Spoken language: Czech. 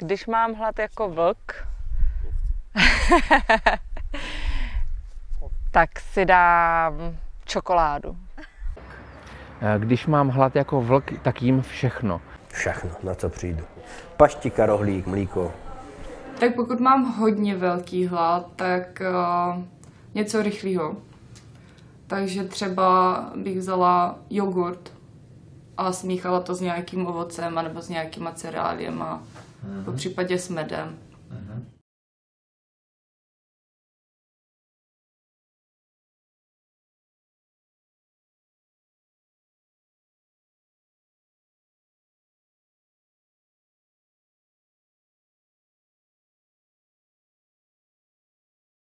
Když mám hlad jako vlk, tak si dám čokoládu. Eh, Když mám hlad jako vlk, tak jím všechno. Všechno, na co přijdu. Paštika, rohlík, mlíko. Tak pokud mám hodně velký hlad, tak uh, něco rychlého. Takže třeba bych vzala jogurt a smíchala to s nějakým ovocem nebo s nějakýma cereáliema, po případě s medem.